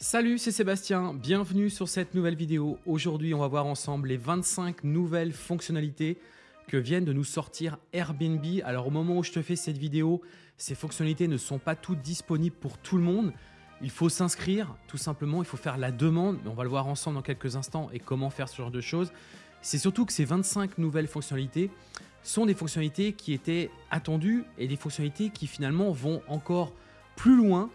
Salut, c'est Sébastien, bienvenue sur cette nouvelle vidéo. Aujourd'hui, on va voir ensemble les 25 nouvelles fonctionnalités que viennent de nous sortir Airbnb. Alors au moment où je te fais cette vidéo, ces fonctionnalités ne sont pas toutes disponibles pour tout le monde. Il faut s'inscrire, tout simplement, il faut faire la demande, on va le voir ensemble dans quelques instants et comment faire ce genre de choses. C'est surtout que ces 25 nouvelles fonctionnalités sont des fonctionnalités qui étaient attendues et des fonctionnalités qui finalement vont encore plus loin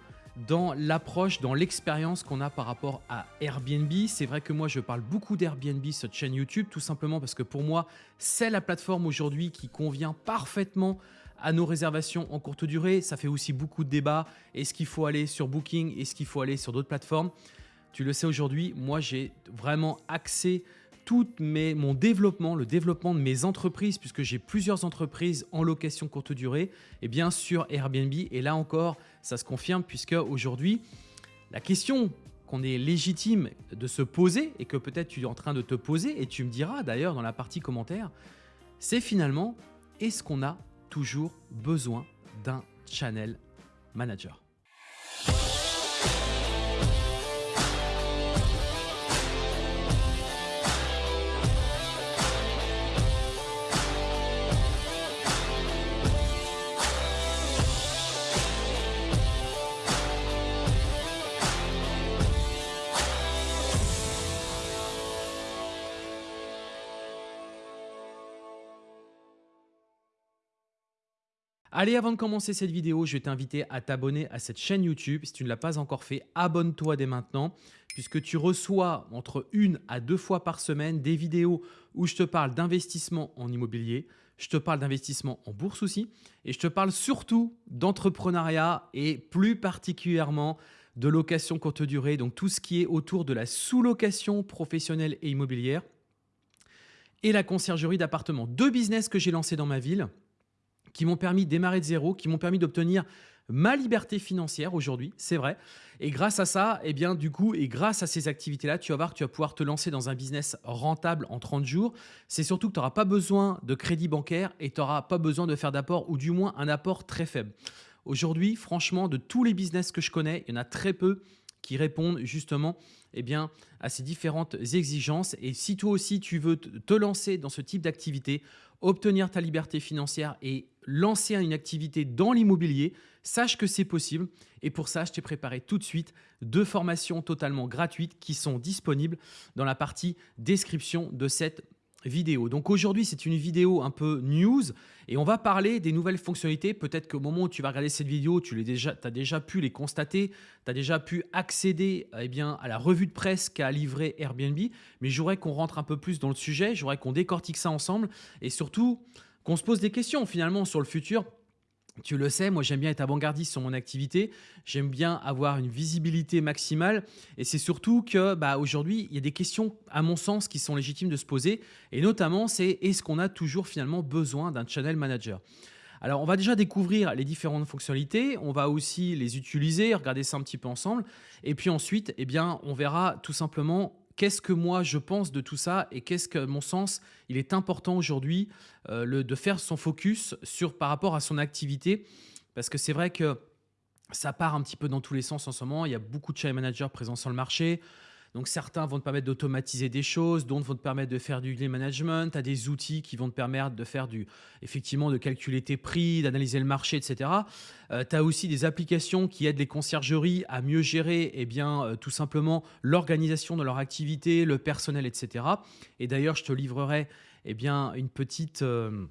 dans l'approche, dans l'expérience qu'on a par rapport à Airbnb. C'est vrai que moi, je parle beaucoup d'Airbnb sur cette chaîne YouTube, tout simplement parce que pour moi, c'est la plateforme aujourd'hui qui convient parfaitement à nos réservations en courte durée. Ça fait aussi beaucoup de débats. Est-ce qu'il faut aller sur Booking? Est-ce qu'il faut aller sur d'autres plateformes? Tu le sais aujourd'hui, moi, j'ai vraiment axé tout mon développement, le développement de mes entreprises, puisque j'ai plusieurs entreprises en location courte durée, et bien sûr Airbnb. Et là encore, ça se confirme, puisque aujourd'hui, la question qu'on est légitime de se poser, et que peut-être tu es en train de te poser, et tu me diras d'ailleurs dans la partie commentaire, c'est finalement, est-ce qu'on a toujours besoin d'un channel manager? Allez, avant de commencer cette vidéo, je vais t'inviter à t'abonner à cette chaîne YouTube. Si tu ne l'as pas encore fait, abonne-toi dès maintenant puisque tu reçois entre une à deux fois par semaine des vidéos où je te parle d'investissement en immobilier, je te parle d'investissement en bourse aussi et je te parle surtout d'entrepreneuriat et plus particulièrement de location courte durée, donc tout ce qui est autour de la sous-location professionnelle et immobilière et la conciergerie d'appartements. Deux business que j'ai lancés dans ma ville qui m'ont permis de démarrer de zéro, qui m'ont permis d'obtenir ma liberté financière aujourd'hui, c'est vrai. Et grâce à ça, et eh bien, du coup, et grâce à ces activités-là, tu vas voir que tu vas pouvoir te lancer dans un business rentable en 30 jours. C'est surtout que tu n'auras pas besoin de crédit bancaire et tu n'auras pas besoin de faire d'apport ou du moins un apport très faible. Aujourd'hui, franchement, de tous les business que je connais, il y en a très peu qui répondent justement eh bien, à ces différentes exigences. Et si toi aussi tu veux te lancer dans ce type d'activité, obtenir ta liberté financière et lancer une activité dans l'immobilier, sache que c'est possible. Et pour ça, je t'ai préparé tout de suite deux formations totalement gratuites qui sont disponibles dans la partie description de cette vidéo. Donc aujourd'hui, c'est une vidéo un peu news et on va parler des nouvelles fonctionnalités. Peut-être qu'au moment où tu vas regarder cette vidéo, tu déjà, as déjà pu les constater, tu as déjà pu accéder eh bien, à la revue de presse qu'a livré Airbnb, mais j'aurais qu'on rentre un peu plus dans le sujet, j'aurais qu'on décortique ça ensemble et surtout qu'on se pose des questions finalement sur le futur tu le sais, moi j'aime bien être avant-gardiste sur mon activité, j'aime bien avoir une visibilité maximale. Et c'est surtout que bah, aujourd'hui il y a des questions à mon sens qui sont légitimes de se poser. Et notamment c'est est-ce qu'on a toujours finalement besoin d'un channel manager? Alors, on va déjà découvrir les différentes fonctionnalités, on va aussi les utiliser, regarder ça un petit peu ensemble. Et puis ensuite, eh bien, on verra tout simplement qu'est-ce que moi je pense de tout ça et qu'est-ce que, mon sens, il est important aujourd'hui euh, de faire son focus sur par rapport à son activité. Parce que c'est vrai que ça part un petit peu dans tous les sens en ce moment. Il y a beaucoup de channel managers présents sur le marché. Donc certains vont te permettre d'automatiser des choses, d'autres vont te permettre de faire du lead management, tu as des outils qui vont te permettre de faire du effectivement de calculer tes prix, d'analyser le marché, etc. tu as aussi des applications qui aident les conciergeries à mieux gérer eh bien, euh, tout simplement l'organisation de leur activité, le personnel, etc. Et d'ailleurs, je te livrerai eh bien, une petite... Euh,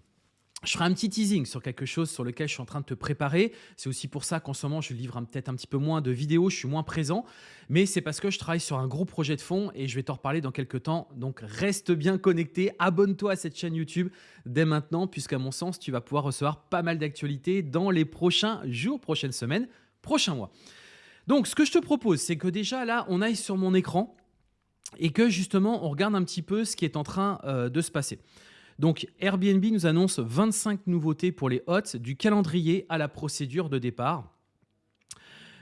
je ferai un petit teasing sur quelque chose sur lequel je suis en train de te préparer. C'est aussi pour ça qu'en ce moment, je livre peut-être un petit peu moins de vidéos, je suis moins présent. Mais c'est parce que je travaille sur un gros projet de fond et je vais t'en reparler dans quelques temps. Donc reste bien connecté, abonne-toi à cette chaîne YouTube dès maintenant, puisqu'à mon sens, tu vas pouvoir recevoir pas mal d'actualités dans les prochains jours, prochaines semaines, prochains mois. Donc ce que je te propose, c'est que déjà là, on aille sur mon écran et que justement, on regarde un petit peu ce qui est en train euh, de se passer. Donc Airbnb nous annonce 25 nouveautés pour les hôtes, du calendrier à la procédure de départ.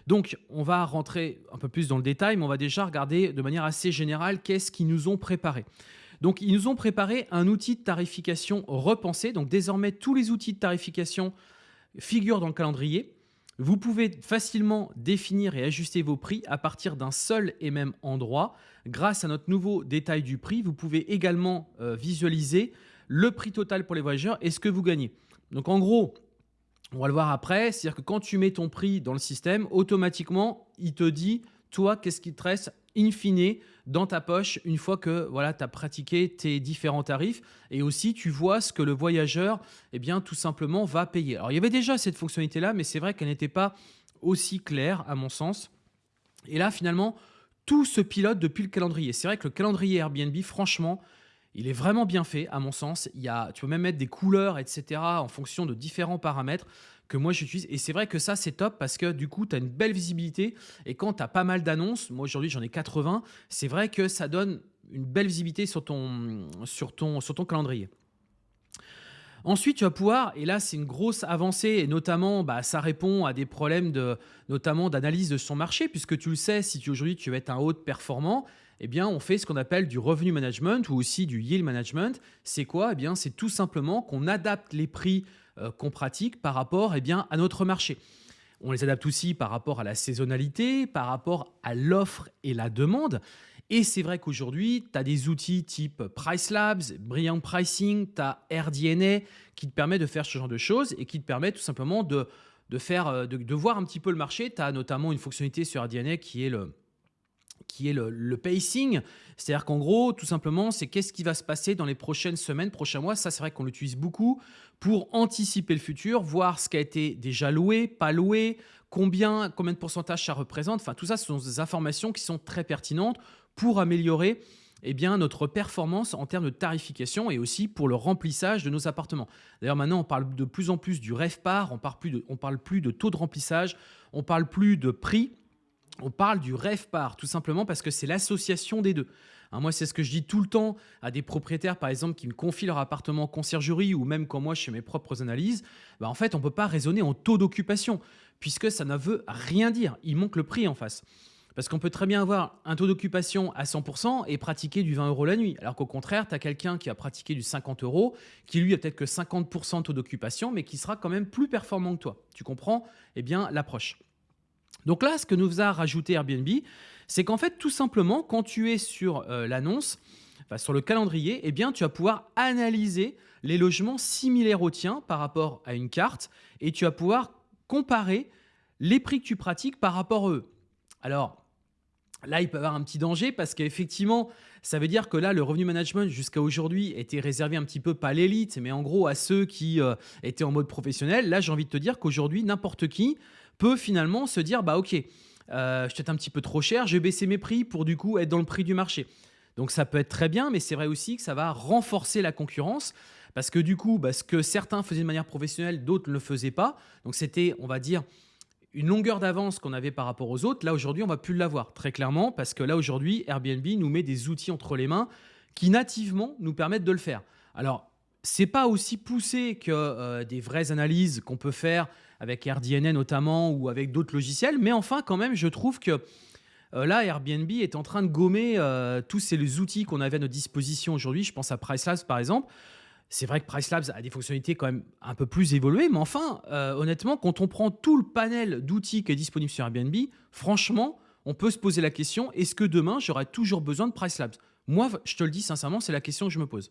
Donc, on va rentrer un peu plus dans le détail, mais on va déjà regarder de manière assez générale qu'est-ce qu'ils nous ont préparé. Donc, ils nous ont préparé un outil de tarification repensé. Donc, désormais, tous les outils de tarification figurent dans le calendrier. Vous pouvez facilement définir et ajuster vos prix à partir d'un seul et même endroit. Grâce à notre nouveau détail du prix, vous pouvez également euh, visualiser le prix total pour les voyageurs et ce que vous gagnez. Donc en gros, on va le voir après, c'est-à-dire que quand tu mets ton prix dans le système, automatiquement, il te dit, toi, qu'est-ce qui te reste in fine dans ta poche une fois que voilà, tu as pratiqué tes différents tarifs et aussi tu vois ce que le voyageur eh bien, tout simplement va payer. Alors il y avait déjà cette fonctionnalité-là, mais c'est vrai qu'elle n'était pas aussi claire à mon sens. Et là, finalement, tout se pilote depuis le calendrier. C'est vrai que le calendrier Airbnb, franchement, il est vraiment bien fait, à mon sens. Il y a, tu peux même mettre des couleurs, etc., en fonction de différents paramètres que moi j'utilise. Et c'est vrai que ça, c'est top parce que du coup, tu as une belle visibilité. Et quand tu as pas mal d'annonces, moi aujourd'hui j'en ai 80, c'est vrai que ça donne une belle visibilité sur ton, calendrier. Ensuite, tu vas pouvoir, et là c'est une grosse avancée, et notamment bah, ça répond à des problèmes de, notamment d'analyse de son marché, puisque tu le sais, si aujourd'hui tu veux être un haut performant, eh bien, on fait ce qu'on appelle du revenu management ou aussi du yield management. C'est quoi? Eh bien, C'est tout simplement qu'on adapte les prix euh, qu'on pratique par rapport eh bien, à notre marché. On les adapte aussi par rapport à la saisonnalité, par rapport à l'offre et la demande. Et c'est vrai qu'aujourd'hui, tu as des outils type Price Labs, Brilliant Pricing, tu as RDNA qui te permet de faire ce genre de choses et qui te permet tout simplement de, de, faire, euh, de, de voir un petit peu le marché. Tu as notamment une fonctionnalité sur RDNA qui est le, qui est le, pacing. C'est-à-dire qu'en gros, tout simplement, c'est qu'est-ce qui va se passer dans les prochaines semaines, prochains mois. Ça, c'est vrai qu'on l'utilise beaucoup pour anticiper le futur, voir ce qui a été déjà loué, pas loué, combien, combien de pourcentage ça représente. Enfin, tout ça, ce sont des informations qui sont très pertinentes pour améliorer eh bien, notre performance en termes de tarification et aussi pour le remplissage de nos appartements. D'ailleurs, maintenant, on parle de plus en plus du REVPAR, on parle parle plus de taux de remplissage, on parle plus de prix, on parle du par tout simplement parce que c'est l'association des deux. Hein, moi, c'est ce que je dis tout le temps à des propriétaires, par exemple, qui me confient leur appartement en conciergerie ou même quand moi je fais mes propres analyses. Bah, en fait, on ne peut pas raisonner en taux d'occupation puisque ça ne veut rien dire. Il manque le prix en face. Parce qu'on peut très bien avoir un taux d'occupation à 100% et pratiquer du 20 euros la nuit. Alors qu'au contraire, tu as quelqu'un qui a pratiqué du 50 euros, qui lui a peut-être que 50% de taux d'occupation, mais qui sera quand même plus performant que toi. Tu comprends? Eh bien, l'approche. Donc là, ce que nous a rajouté Airbnb, c'est qu'en fait, tout simplement, quand tu es sur euh, l'annonce, sur le calendrier, eh bien, tu vas pouvoir analyser les logements similaires aux tiens par rapport à une carte et tu vas pouvoir comparer les prix que tu pratiques par rapport à eux. Alors, là, il peut y avoir un petit danger parce qu'effectivement, ça veut dire que là, le revenu management jusqu'à aujourd'hui était réservé un petit peu pas à l'élite, mais en gros à ceux qui euh, étaient en mode professionnel. Là, j'ai envie de te dire qu'aujourd'hui, n'importe qui peut finalement se dire bah ok, euh, je suis un petit peu trop cher, je vais baisser mes prix pour du coup être dans le prix du marché. Donc ça peut être très bien, mais c'est vrai aussi que ça va renforcer la concurrence parce que du coup, bah, ce que certains faisaient de manière professionnelle, d'autres ne le faisaient pas. Donc c'était, on va dire, une longueur d'avance qu'on avait par rapport aux autres. Là aujourd'hui, on va plus l'avoir très clairement parce que là aujourd'hui, Airbnb nous met des outils entre les mains qui nativement nous permettent de le faire. Alors c'est pas aussi poussé que euh, des vraies analyses qu'on peut faire avec RDNA notamment ou avec d'autres logiciels, mais enfin quand même je trouve que euh, là Airbnb est en train de gommer euh, tous ces outils qu'on avait à notre disposition aujourd'hui. Je pense à Pricelabs par exemple. C'est vrai que Pricelabs a des fonctionnalités quand même un peu plus évoluées, mais enfin honnêtement quand on prend tout le panel d'outils qui est disponible sur Airbnb, franchement on peut se poser la question est-ce que demain j'aurai toujours besoin de Pricelabs Moi je te le dis sincèrement c'est la question que je me pose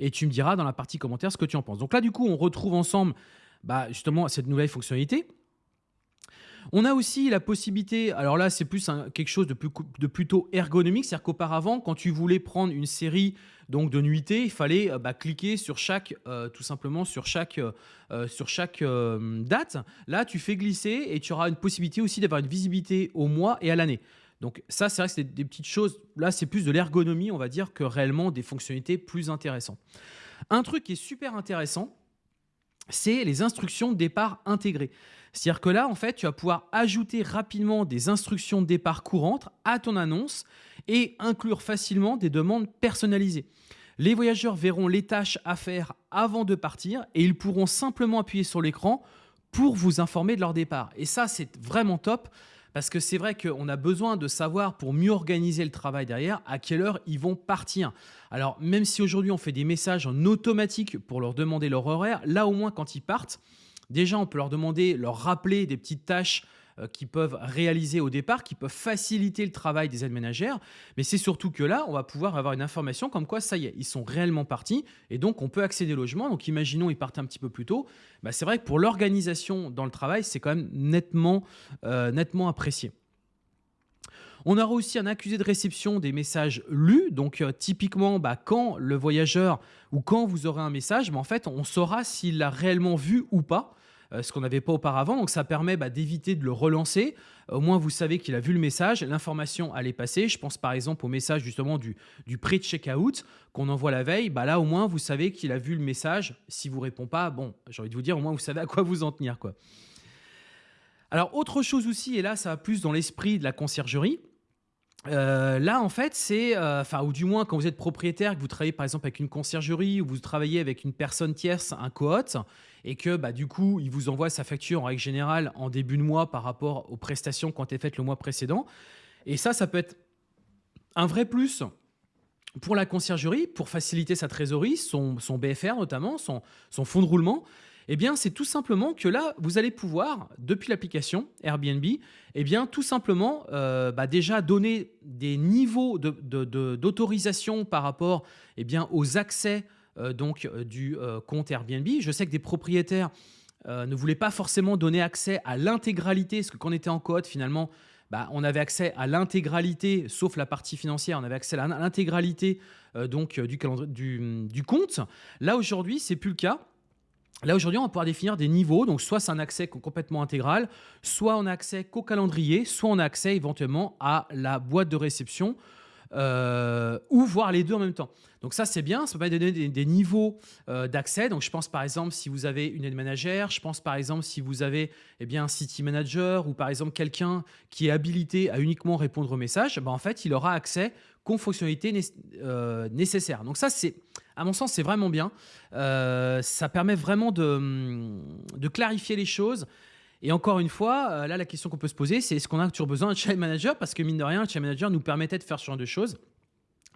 et tu me diras dans la partie commentaire ce que tu en penses. Donc là, du coup, on retrouve ensemble bah, justement cette nouvelle fonctionnalité. On a aussi la possibilité, alors là c'est plus quelque chose de, plutôt ergonomique, c'est-à-dire qu'auparavant quand tu voulais prendre une série donc de nuitées, il fallait euh, bah, cliquer sur chaque, euh, tout simplement sur chaque, euh, sur chaque date. Là tu fais glisser et tu auras une possibilité aussi d'avoir une visibilité au mois et à l'année. Donc ça, c'est vrai que c'est des petites choses. Là, c'est plus de l'ergonomie, on va dire, que réellement des fonctionnalités plus intéressantes. Un truc qui est super intéressant, c'est les instructions de départ intégrées. C'est-à-dire que là, en fait, tu vas pouvoir ajouter rapidement des instructions de départ courantes à ton annonce et inclure facilement des demandes personnalisées. Les voyageurs verront les tâches à faire avant de partir et ils pourront simplement appuyer sur l'écran pour vous informer de leur départ. Et ça, c'est vraiment top parce que c'est vrai qu'on a besoin de savoir pour mieux organiser le travail derrière à quelle heure ils vont partir. Alors même si aujourd'hui on fait des messages en automatique pour leur demander leur horaire, là au moins quand ils partent, Déjà, on peut leur demander, leur rappeler des petites tâches qui peuvent réaliser au départ, qui peuvent faciliter le travail des aides ménagères. Mais c'est surtout que là, on va pouvoir avoir une information comme quoi, ça y est, ils sont réellement partis et donc on peut accéder au logement. Donc imaginons, ils partent un petit peu plus tôt. Bah, c'est vrai que pour l'organisation dans le travail, c'est quand même nettement, euh, nettement apprécié. On aura aussi un accusé de réception des messages lus. Donc, euh, typiquement, bah, quand le voyageur ou quand vous aurez un message, bah, en fait, on saura s'il l'a réellement vu ou pas. Euh, ce qu'on n'avait pas auparavant. Donc ça permet bah, d'éviter de le relancer. Au moins, vous savez qu'il a vu le message, l'information allait passer. Je pense par exemple au message justement du, du pré-checkout qu'on envoie la veille. Bah, là, au moins, vous savez qu'il a vu le message. Si vous répond pas, bon, j'ai envie de vous dire, au moins, vous savez à quoi vous en tenir. Quoi. Alors, autre chose aussi, et là, ça va plus dans l'esprit de la conciergerie, euh, là, en fait, c'est, euh, enfin, ou du moins quand vous êtes propriétaire, que vous travaillez par exemple avec une conciergerie ou vous travaillez avec une personne tierce, un cohort, et que bah, du coup, il vous envoie sa facture en règle générale en début de mois par rapport aux prestations qui ont été faites le mois précédent. Et ça, ça peut être un vrai plus pour la conciergerie, pour faciliter sa trésorerie, son, BFR notamment, son fonds de roulement. Eh c'est tout simplement que là, vous allez pouvoir, depuis l'application Airbnb, eh tout simplement, euh, bah, déjà donner des niveaux d'autorisation par rapport eh aux accès euh, donc, euh, du compte Airbnb. Je sais que des propriétaires ne voulaient pas forcément donner accès à l'intégralité, parce que quand on était en code, finalement, bah, on avait accès à l'intégralité, sauf la partie financière, on avait accès à l'intégralité donc du compte. Là, aujourd'hui, c'est plus le cas. Là, aujourd'hui, on va pouvoir définir des niveaux. Donc, soit c'est un accès complètement intégral, soit on a accès qu'au calendrier, soit on a accès éventuellement à la boîte de réception, euh, ou voir les deux en même temps. Donc ça, c'est bien, ça permet de donner des, niveaux euh, d'accès. Donc je pense par exemple si vous avez une aide manager, je pense par exemple si vous avez eh bien, un city manager ou par exemple quelqu'un qui est habilité à uniquement répondre aux messages, ben, en fait, il aura accès qu'aux fonctionnalités euh, nécessaires. Donc ça, c'est à mon sens, c'est vraiment bien. ça permet vraiment de, de clarifier les choses et encore une fois, euh, là, la question qu'on peut se poser, c'est est-ce qu'on a toujours besoin d'un channel manager? Parce que mine de rien, le channel manager nous permettait de faire ce genre de choses.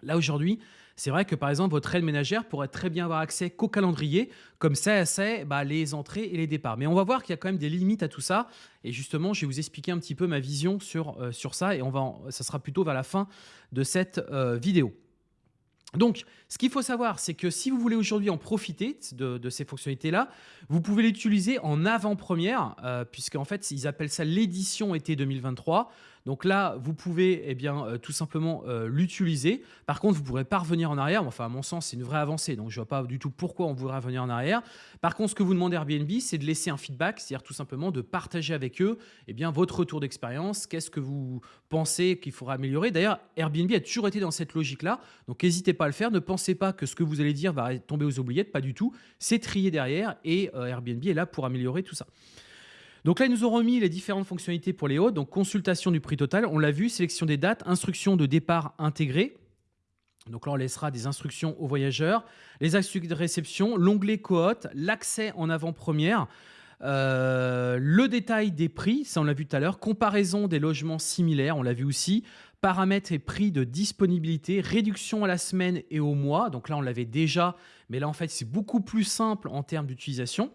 Là, aujourd'hui, c'est vrai que par exemple, votre aide ménagère pourrait très bien avoir accès qu'au calendrier, comme ça, c'est bah, les entrées et les départs. Mais on va voir qu'il y a quand même des limites à tout ça. Et justement, je vais vous expliquer un petit peu ma vision sur, euh, ça. Et on va ça sera plutôt vers la fin de cette euh, vidéo. Donc, ce qu'il faut savoir, c'est que si vous voulez aujourd'hui en profiter de, ces fonctionnalités-là, vous pouvez l'utiliser en avant-première, euh, puisqu'en fait, ils appellent ça l'édition été 2023. Donc là, vous pouvez eh bien, euh, tout simplement euh, l'utiliser. Par contre, vous ne pourrez pas revenir en arrière. Enfin, à mon sens, c'est une vraie avancée. Donc, je ne vois pas du tout pourquoi on voudrait revenir en arrière. Par contre, ce que vous demandez Airbnb, c'est de laisser un feedback, c'est-à-dire tout simplement de partager avec eux eh bien, votre retour d'expérience. Qu'est-ce que vous pensez qu'il faudra améliorer D'ailleurs, Airbnb a toujours été dans cette logique-là. Donc, n'hésitez pas à le faire. Ne pensez pas que ce que vous allez dire va tomber aux oubliettes. Pas du tout. C'est trié derrière et euh, Airbnb est là pour améliorer tout ça. Donc là, ils nous ont remis les différentes fonctionnalités pour les hôtes. Donc consultation du prix total, on l'a vu, sélection des dates, instruction de départ intégrée. Donc là, on laissera des instructions aux voyageurs, les accès de réception, l'onglet cohorte, l'accès en avant-première, euh, le détail des prix, ça on l'a vu tout à l'heure, comparaison des logements similaires, on l'a vu aussi, paramètres et prix de disponibilité, réduction à la semaine et au mois, donc là on l'avait déjà, mais là en fait c'est beaucoup plus simple en termes d'utilisation.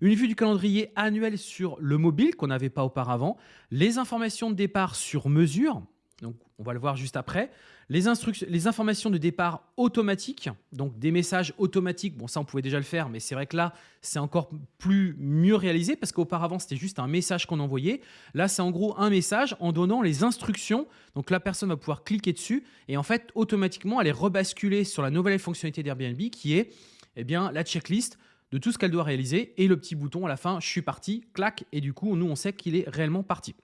Une vue du calendrier annuel sur le mobile qu'on n'avait pas auparavant. Les informations de départ sur mesure. Donc, on va le voir juste après. Les, les informations de départ automatiques, donc des messages automatiques. Bon, ça, on pouvait déjà le faire, mais c'est vrai que là, c'est encore plus mieux réalisé parce qu'auparavant, c'était juste un message qu'on envoyait. Là, c'est en gros un message en donnant les instructions. Donc, la personne va pouvoir cliquer dessus et en fait, automatiquement, elle est rebasculée sur la nouvelle fonctionnalité d'Airbnb qui est eh bien, la checklist de tout ce qu'elle doit réaliser et le petit bouton à la fin, je suis parti, clac, et du coup, nous, on sait qu'il est réellement parti.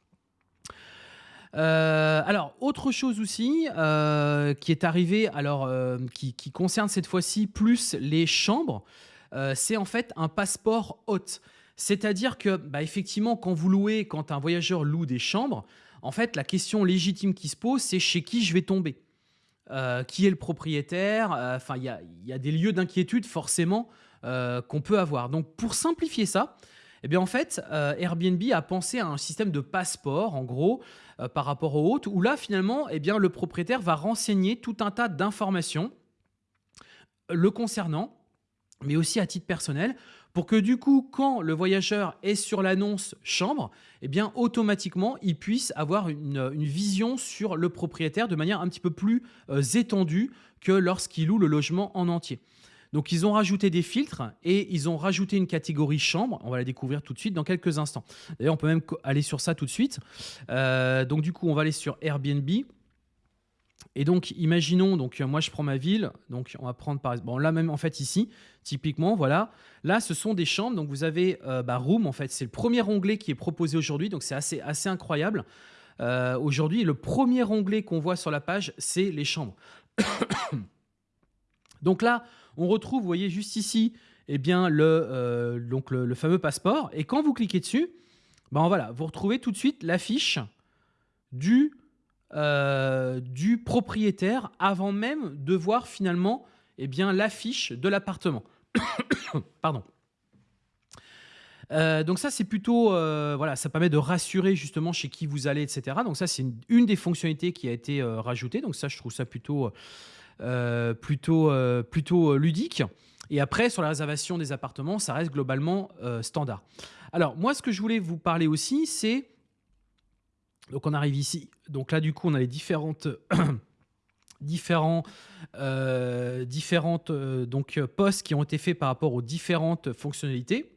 Euh, alors, autre chose aussi euh, qui est arrivé, alors euh, qui, concerne cette fois-ci plus les chambres, c'est en fait un passeport hôte. C'est-à-dire que, bah, effectivement, quand vous louez, quand un voyageur loue des chambres, en fait, la question légitime qui se pose, c'est chez qui je vais tomber Qui est le propriétaire? Enfin, il y, y a, des lieux d'inquiétude forcément euh, qu'on peut avoir. Donc pour simplifier ça, eh bien en fait, euh, Airbnb a pensé à un système de passeport, en gros, euh, par rapport aux hôtes, où là finalement, eh le propriétaire va renseigner tout un tas d'informations le concernant, mais aussi à titre personnel, pour que du coup, quand le voyageur est sur l'annonce chambre, eh automatiquement, il puisse avoir une, vision sur le propriétaire de manière un petit peu plus étendue que lorsqu'il loue le logement en entier. Donc ils ont rajouté des filtres et ils ont rajouté une catégorie chambre. On va la découvrir tout de suite dans quelques instants. D'ailleurs, on peut même aller sur ça tout de suite. Euh, donc du coup, on va aller sur Airbnb. Et donc, imaginons, donc moi je prends ma ville, donc on va prendre par exemple, bon là même en fait ici, typiquement, voilà, là ce sont des chambres, donc vous avez euh, bah, Room en fait, c'est le premier onglet qui est proposé aujourd'hui, donc c'est assez, assez incroyable. Euh, aujourd'hui, le premier onglet qu'on voit sur la page, c'est les chambres. donc là, on retrouve, vous voyez juste ici, eh bien, le, euh, le, fameux passeport, et quand vous cliquez dessus, ben voilà, vous retrouvez tout de suite l'affiche du euh, propriétaire avant même de voir finalement eh bien l'affiche de l'appartement. Pardon. Euh, donc ça c'est plutôt voilà ça permet de rassurer justement chez qui vous allez etc donc ça c'est une, des fonctionnalités qui a été rajoutée donc ça je trouve ça plutôt plutôt plutôt ludique et après sur la réservation des appartements ça reste globalement standard alors moi ce que je voulais vous parler aussi c'est donc on arrive ici. Donc là, du coup, on a les différentes, différents, euh, différentes euh, donc, postes qui ont été faits par rapport aux différentes fonctionnalités.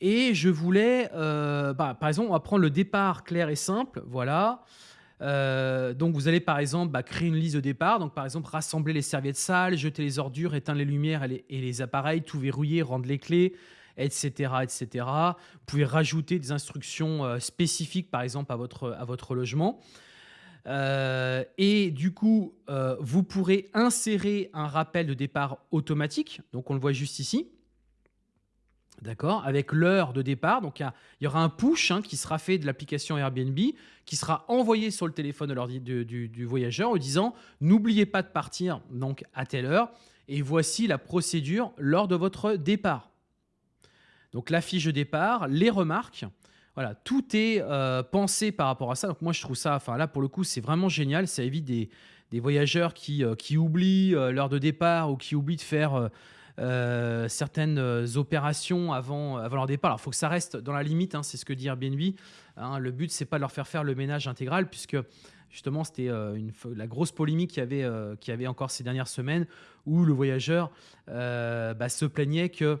Et je voulais, euh, bah, par exemple, on va prendre le départ clair et simple. Voilà. Donc vous allez par exemple bah, créer une liste de départ. Donc par exemple, rassembler les serviettes sales, jeter les ordures, éteindre les lumières et les appareils, tout verrouiller, rendre les clés, etc., etc. Vous pouvez rajouter des instructions euh, spécifiques, par exemple, à votre, à votre logement. Euh, et du coup, euh, vous pourrez insérer un rappel de départ automatique. Donc, on le voit juste ici. D'accord? Avec l'heure de départ. Donc, il y, aura un push hein, qui sera fait de l'application Airbnb, qui sera envoyé sur le téléphone du, voyageur en disant N'oubliez pas de partir donc à telle heure. Et voici la procédure lors de votre départ. Donc la fiche de départ, les remarques, voilà, tout est euh, pensé par rapport à ça. Donc moi je trouve ça, enfin là pour le coup c'est vraiment génial, ça évite des, voyageurs qui, euh, qui oublient euh, l'heure de départ ou qui oublient de faire certaines opérations avant, leur départ. Alors il faut que ça reste dans la limite, hein, c'est ce que dit Airbnb. Hein. le but c'est pas de leur faire faire le ménage intégral puisque justement c'était la grosse polémique qu'il y, avait, encore ces dernières semaines où le voyageur bah, se plaignait que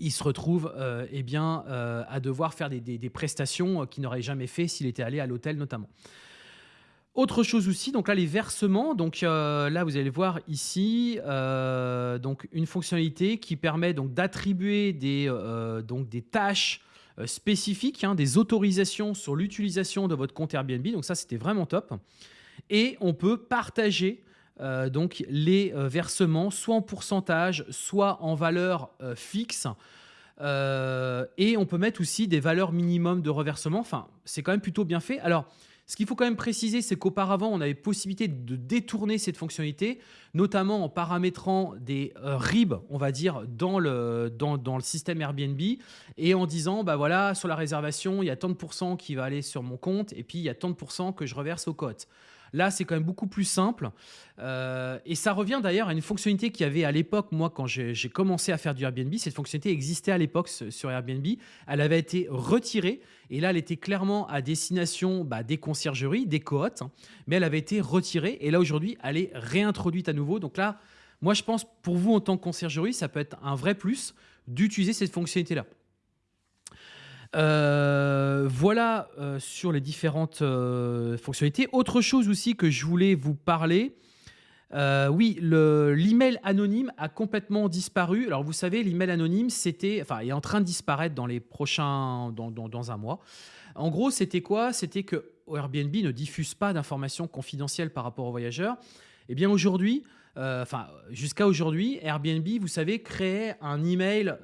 il se retrouve euh, eh bien, euh, à devoir faire des, prestations euh, qu'il n'aurait jamais fait s'il était allé à l'hôtel notamment. Autre chose aussi, donc là les versements, donc là vous allez voir ici, donc une fonctionnalité qui permet d'attribuer des, donc des tâches spécifiques, hein, des autorisations sur l'utilisation de votre compte Airbnb, donc ça c'était vraiment top. Et on peut partager euh, donc les euh, versements, soit en pourcentage, soit en valeur euh, fixe. et on peut mettre aussi des valeurs minimum de reversement. Enfin, c'est quand même plutôt bien fait. Alors, ce qu'il faut quand même préciser, c'est qu'auparavant, on avait possibilité de détourner cette fonctionnalité, notamment en paramétrant des RIB, on va dire, dans le, dans, le système Airbnb, et en disant, bah voilà, sur la réservation, il y a tant de pourcents qui va aller sur mon compte, et puis il y a tant de pourcents que je reverse au cote. Là, c'est quand même beaucoup plus simple. Euh, et ça revient d'ailleurs à une fonctionnalité qu'il y avait à l'époque, moi, quand j'ai commencé à faire du Airbnb. Cette fonctionnalité existait à l'époque sur Airbnb. Elle avait été retirée. Et là, elle était clairement à destination bah, des conciergeries, des cohortes. Hein. mais elle avait été retirée. Et là, aujourd'hui, elle est réintroduite à nouveau. Donc là, moi, je pense, pour vous, en tant que conciergerie, ça peut être un vrai plus d'utiliser cette fonctionnalité-là. Euh, voilà euh, sur les différentes euh, fonctionnalités. Autre chose aussi que je voulais vous parler, oui, l'email anonyme a complètement disparu. Alors vous savez, l'email anonyme, c'était, enfin, est en train de disparaître dans les prochains, dans, dans, un mois. En gros, c'était quoi? C'était que Airbnb ne diffuse pas d'informations confidentielles par rapport aux voyageurs. Eh bien aujourd'hui, enfin jusqu'à aujourd'hui, Airbnb, vous savez, créait un email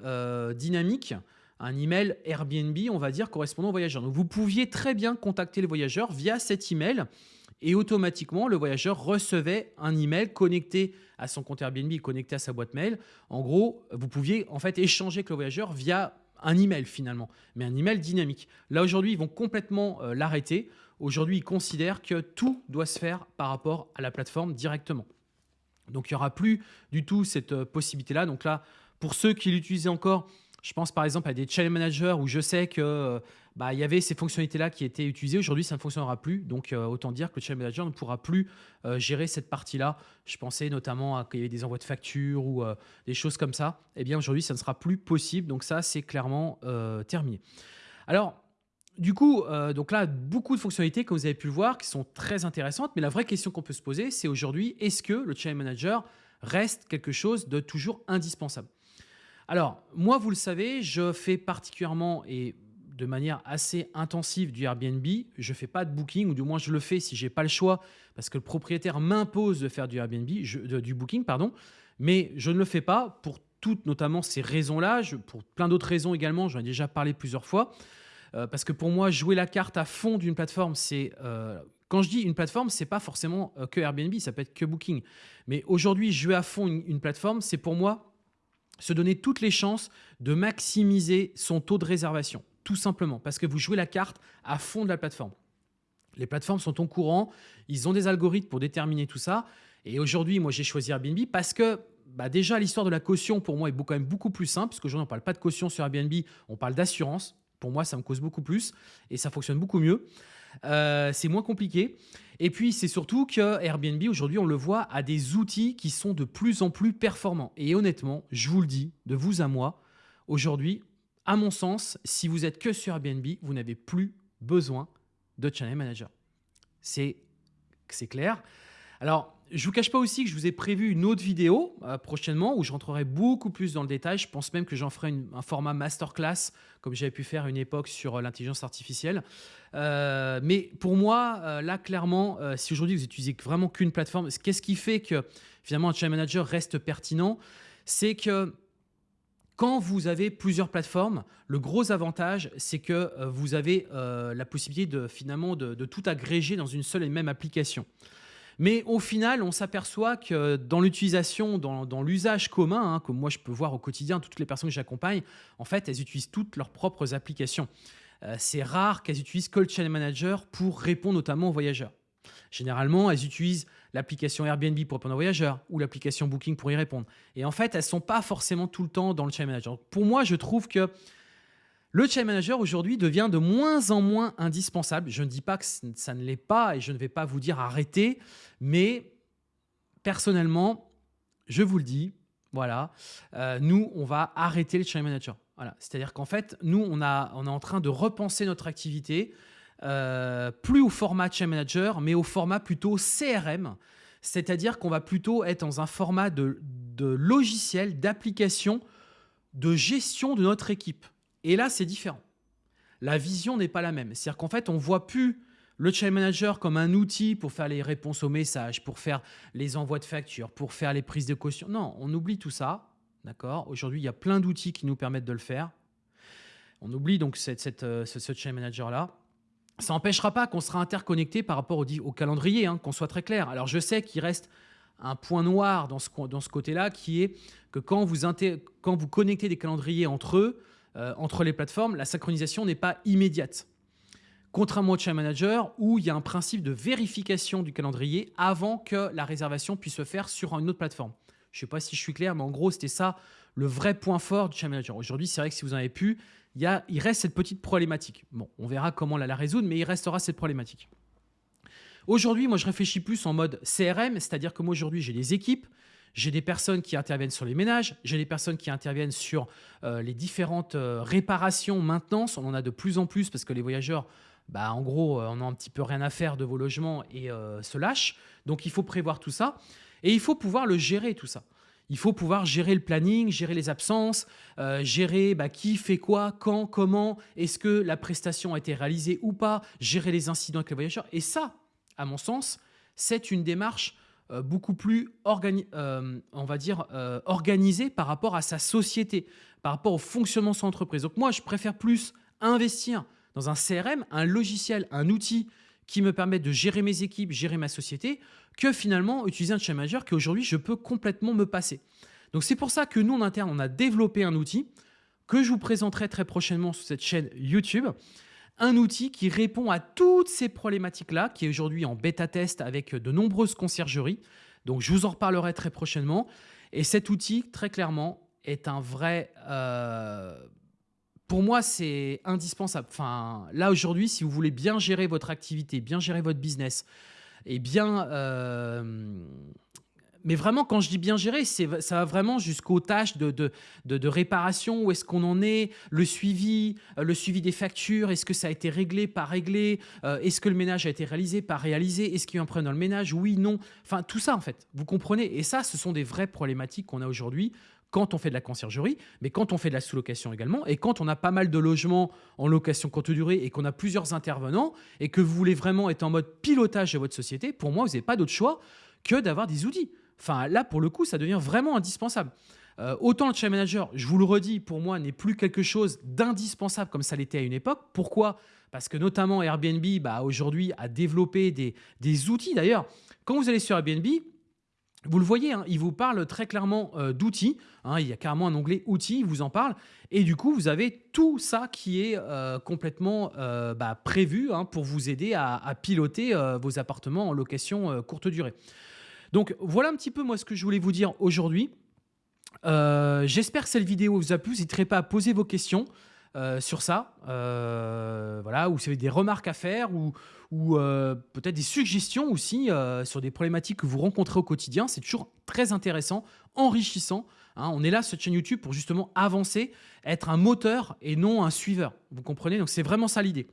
dynamique un email Airbnb, on va dire, correspondant aux voyageurs. Donc vous pouviez très bien contacter le voyageur via cet email et automatiquement le voyageur recevait un email connecté à son compte Airbnb, connecté à sa boîte mail. En gros, vous pouviez en fait échanger avec le voyageur via un email finalement, mais un email dynamique. Là aujourd'hui, ils vont complètement euh, l'arrêter. Aujourd'hui, ils considèrent que tout doit se faire par rapport à la plateforme directement. Donc il n'y aura plus du tout cette euh, possibilité-là. Donc là, Pour ceux qui l'utilisent encore, je pense par exemple à des channel managers où je sais que euh, bah, y avait ces fonctionnalités-là qui étaient utilisées. Aujourd'hui, ça ne fonctionnera plus. Donc, euh, autant dire que le channel manager ne pourra plus euh, gérer cette partie-là. Je pensais notamment à qu'il y des envois de factures ou des choses comme ça. Eh bien, aujourd'hui, ça ne sera plus possible. Donc, ça, c'est clairement terminé. Alors, du coup, donc là, beaucoup de fonctionnalités, comme vous avez pu le voir, qui sont très intéressantes. Mais la vraie question qu'on peut se poser, c'est aujourd'hui, est-ce que le channel manager reste quelque chose de toujours indispensable? Alors, moi, vous le savez, je fais particulièrement et de manière assez intensive du Airbnb. Je ne fais pas de booking, ou du moins je le fais si je n'ai pas le choix, parce que le propriétaire m'impose de faire du Airbnb, du booking, pardon. Mais je ne le fais pas pour toutes, notamment ces raisons-là, pour plein d'autres raisons également, j'en ai déjà parlé plusieurs fois. Euh, parce que pour moi, jouer la carte à fond d'une plateforme, c'est... Euh, quand je dis une plateforme, c'est pas forcément euh, que Airbnb, ça peut être que Booking. Mais aujourd'hui, jouer à fond une plateforme, c'est pour moi se donner toutes les chances de maximiser son taux de réservation, tout simplement, parce que vous jouez la carte à fond de la plateforme. Les plateformes sont au courant, ils ont des algorithmes pour déterminer tout ça. Et aujourd'hui, moi, j'ai choisi Airbnb parce que bah déjà, l'histoire de la caution, pour moi, est quand même beaucoup plus simple, parce qu'aujourd'hui, on ne parle pas de caution sur Airbnb, on parle d'assurance. Pour moi, ça me cause beaucoup plus et ça fonctionne beaucoup mieux. Euh, c'est moins compliqué. Et puis, c'est surtout que Airbnb, aujourd'hui, on le voit, a des outils qui sont de plus en plus performants. Et honnêtement, je vous le dis, de vous à moi, aujourd'hui, à mon sens, si vous êtes que sur Airbnb, vous n'avez plus besoin de Channel Manager. C'est clair. Alors, je vous cache pas aussi que je vous ai prévu une autre vidéo euh, prochainement où je rentrerai beaucoup plus dans le détail. Je pense même que j'en ferai un format masterclass comme j'avais pu faire une époque sur euh, l'intelligence artificielle. Euh, mais pour moi, là, clairement, si aujourd'hui vous utilisez vraiment qu'une plateforme, qu'est-ce qui fait que finalement un channel manager reste pertinent? C'est que quand vous avez plusieurs plateformes, le gros avantage, c'est que vous avez la possibilité de finalement de tout agréger dans une seule et même application. Mais au final, on s'aperçoit que dans l'utilisation, dans, l'usage commun, hein, comme moi je peux voir au quotidien, toutes les personnes que j'accompagne, en fait, elles utilisent toutes leurs propres applications. Euh, c'est rare qu'elles utilisent Call Channel Manager pour répondre notamment aux voyageurs. Généralement, elles utilisent l'application Airbnb pour répondre aux voyageurs ou l'application Booking pour y répondre. Et en fait, elles ne sont pas forcément tout le temps dans le Channel Manager. Pour moi, je trouve que le channel manager aujourd'hui devient de moins en moins indispensable. Je ne dis pas que ça ne l'est pas et je ne vais pas vous dire arrêtez, mais personnellement, je vous le dis, voilà, euh, nous, on va arrêter le channel manager. Voilà. C'est-à-dire qu'en fait, nous, on, est en train de repenser notre activité, euh, plus au format channel manager, mais au format plutôt CRM. C'est-à-dire qu'on va plutôt être dans un format de logiciel, d'application, de gestion de notre équipe. Et là, c'est différent. La vision n'est pas la même. C'est-à-dire qu'en fait, on voit plus le channel manager comme un outil pour faire les réponses aux messages, pour faire les envois de factures, pour faire les prises de caution. Non, on oublie tout ça. D'accord? Aujourd'hui, il y a plein d'outils qui nous permettent de le faire. On oublie donc cette, euh, ce, channel manager-là. Ça n'empêchera pas qu'on sera interconnecté par rapport au, calendrier, hein, qu'on soit très clair. Alors, je sais qu'il reste un point noir dans ce, ce côté-là qui est que quand vous connectez des calendriers entre eux, euh, entre les plateformes, la synchronisation n'est pas immédiate. Contrairement au Channel Manager, où il y a un principe de vérification du calendrier avant que la réservation puisse se faire sur une autre plateforme. Je ne sais pas si je suis clair, mais en gros, c'était ça le vrai point fort du Channel Manager. Aujourd'hui, c'est vrai que si vous en avez pu, il reste cette petite problématique. Bon, on verra comment la, la résoudre, mais il restera cette problématique. Aujourd'hui, moi, je réfléchis plus en mode CRM, c'est-à-dire que moi, aujourd'hui, j'ai des équipes, j'ai des personnes qui interviennent sur les ménages, j'ai des personnes qui interviennent sur euh, les différentes euh, réparations, maintenance. On en a de plus en plus parce que les voyageurs, bah, en gros, on euh, a un petit peu rien à faire de vos logements et se lâchent. Donc, il faut prévoir tout ça et il faut pouvoir le gérer tout ça. Il faut pouvoir gérer le planning, gérer les absences, gérer bah, qui fait quoi, quand, comment, est-ce que la prestation a été réalisée ou pas, gérer les incidents avec les voyageurs. Et ça, à mon sens, c'est une démarche euh, beaucoup plus euh, va dire, euh, organisé par rapport à sa société, par rapport au fonctionnement de son entreprise. Donc moi, je préfère plus investir dans un CRM, un logiciel, un outil qui me permet de gérer mes équipes, gérer ma société, que finalement utiliser un channel manager qu'aujourd'hui, je peux complètement me passer. Donc c'est pour ça que nous, en interne, on a développé un outil que je vous présenterai très prochainement sur cette chaîne YouTube un outil qui répond à toutes ces problématiques-là, qui est aujourd'hui en bêta-test avec de nombreuses conciergeries. Donc, je vous en reparlerai très prochainement. Et cet outil, très clairement, est un vrai... euh, pour moi, c'est indispensable. Enfin, là, aujourd'hui, si vous voulez bien gérer votre activité, bien gérer votre business, et bien... euh, mais vraiment, quand je dis bien gérer, c'est- ça va vraiment jusqu'aux tâches de, réparation, où est-ce qu'on en est, le suivi, euh, le suivi des factures, est-ce que ça a été réglé, pas réglé, euh, est-ce que le ménage a été réalisé, pas réalisé, est-ce qu'il y a un problème dans le ménage, oui, non. Enfin, tout ça, en fait, vous comprenez? Et ça, ce sont des vraies problématiques qu'on a aujourd'hui quand on fait de la conciergerie, mais quand on fait de la sous-location également, et quand on a pas mal de logements en location courte durée et qu'on a plusieurs intervenants, et que vous voulez vraiment être en mode pilotage de votre société, pour moi, vous n'avez pas d'autre choix que d'avoir des outils. Enfin, là, pour le coup, ça devient vraiment indispensable. Euh, autant le channel manager, je vous le redis, pour moi, n'est plus quelque chose d'indispensable comme ça l'était à une époque. Pourquoi? Parce que notamment Airbnb, bah, aujourd'hui, a développé des, outils. D'ailleurs, quand vous allez sur Airbnb, vous le voyez, hein, il vous parle très clairement euh, d'outils. hein, il y a carrément un onglet outils, il vous en parle. Et du coup, vous avez tout ça qui est euh, complètement bah, prévu hein, pour vous aider à, piloter vos appartements en location courte durée. Donc voilà un petit peu moi ce que je voulais vous dire aujourd'hui. Euh, J'espère que cette vidéo vous a plu. N'hésitez pas à poser vos questions euh, sur ça. Euh, voilà, ou si vous avez des remarques à faire ou, peut-être des suggestions aussi sur des problématiques que vous rencontrez au quotidien. C'est toujours très intéressant, enrichissant. hein. on est là cette chaîne YouTube pour justement avancer, être un moteur et non un suiveur. Vous comprenez? Donc c'est vraiment ça l'idée.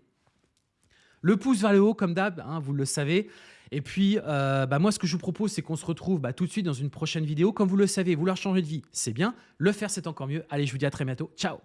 Le pouce vers le haut, comme d'hab, hein, vous le savez. Et puis, euh, bah, moi, ce que je vous propose, c'est qu'on se retrouve bah, tout de suite dans une prochaine vidéo. Comme vous le savez, vouloir changer de vie, c'est bien. Le faire, c'est encore mieux. Allez, je vous dis à très bientôt. Ciao